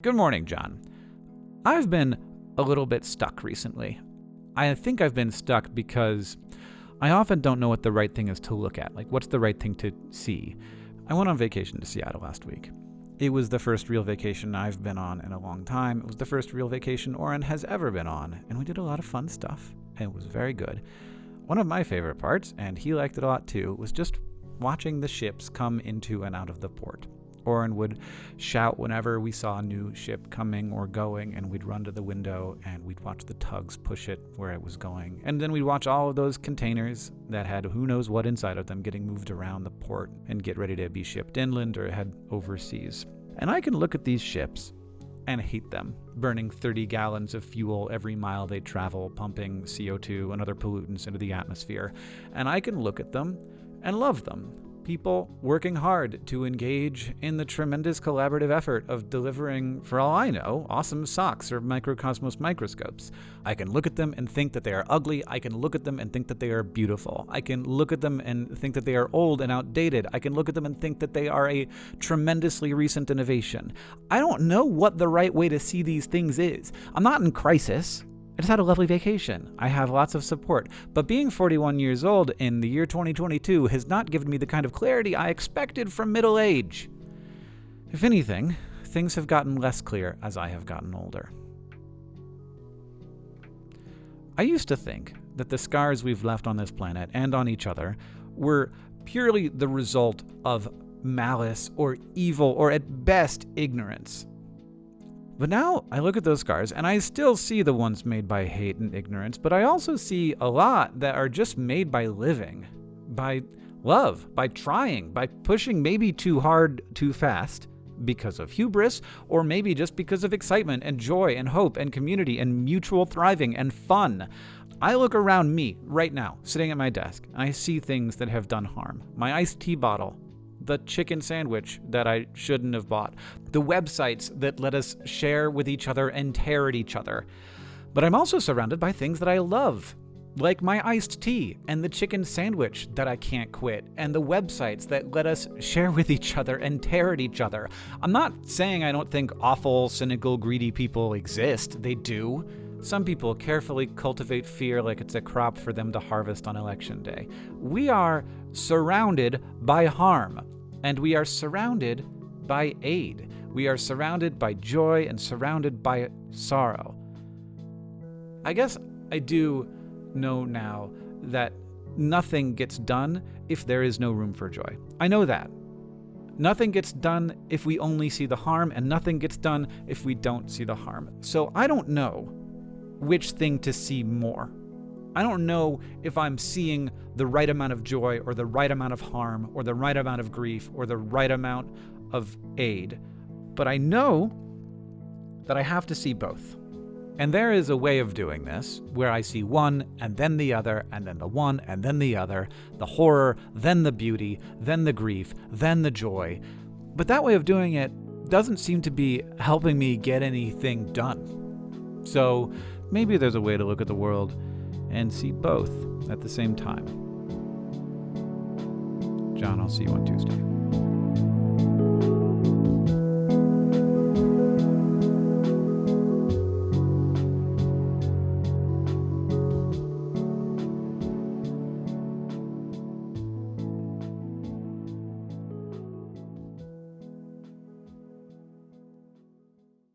Good morning, John. I've been a little bit stuck recently. I think I've been stuck because I often don't know what the right thing is to look at. Like, what's the right thing to see? I went on vacation to Seattle last week. It was the first real vacation I've been on in a long time. It was the first real vacation Orin has ever been on, and we did a lot of fun stuff, and it was very good. One of my favorite parts, and he liked it a lot too, was just watching the ships come into and out of the port. Orin would shout whenever we saw a new ship coming or going, and we'd run to the window and we'd watch the tugs push it where it was going. And then we'd watch all of those containers that had who knows what inside of them getting moved around the port and get ready to be shipped inland or head overseas. And I can look at these ships and hate them, burning 30 gallons of fuel every mile they travel, pumping CO2 and other pollutants into the atmosphere. And I can look at them and love them people working hard to engage in the tremendous collaborative effort of delivering, for all I know, awesome socks or microcosmos microscopes. I can look at them and think that they are ugly. I can look at them and think that they are beautiful. I can look at them and think that they are old and outdated. I can look at them and think that they are a tremendously recent innovation. I don't know what the right way to see these things is. I'm not in crisis. I just had a lovely vacation. I have lots of support. But being 41 years old in the year 2022 has not given me the kind of clarity I expected from middle age. If anything, things have gotten less clear as I have gotten older. I used to think that the scars we've left on this planet and on each other were purely the result of malice or evil or at best ignorance. But now I look at those scars and I still see the ones made by hate and ignorance, but I also see a lot that are just made by living, by love, by trying, by pushing maybe too hard, too fast because of hubris, or maybe just because of excitement and joy and hope and community and mutual thriving and fun. I look around me right now, sitting at my desk, I see things that have done harm. My iced tea bottle the chicken sandwich that I shouldn't have bought, the websites that let us share with each other and tear at each other. But I'm also surrounded by things that I love, like my iced tea and the chicken sandwich that I can't quit, and the websites that let us share with each other and tear at each other. I'm not saying I don't think awful, cynical, greedy people exist, they do. Some people carefully cultivate fear like it's a crop for them to harvest on election day. We are surrounded by harm and we are surrounded by aid. We are surrounded by joy and surrounded by sorrow. I guess I do know now that nothing gets done if there is no room for joy. I know that. Nothing gets done if we only see the harm, and nothing gets done if we don't see the harm. So I don't know which thing to see more. I don't know if I'm seeing the right amount of joy or the right amount of harm or the right amount of grief or the right amount of aid, but I know that I have to see both. And there is a way of doing this where I see one and then the other and then the one and then the other, the horror, then the beauty, then the grief, then the joy. But that way of doing it doesn't seem to be helping me get anything done. So maybe there's a way to look at the world and see both at the same time. John, I'll see you on Tuesday.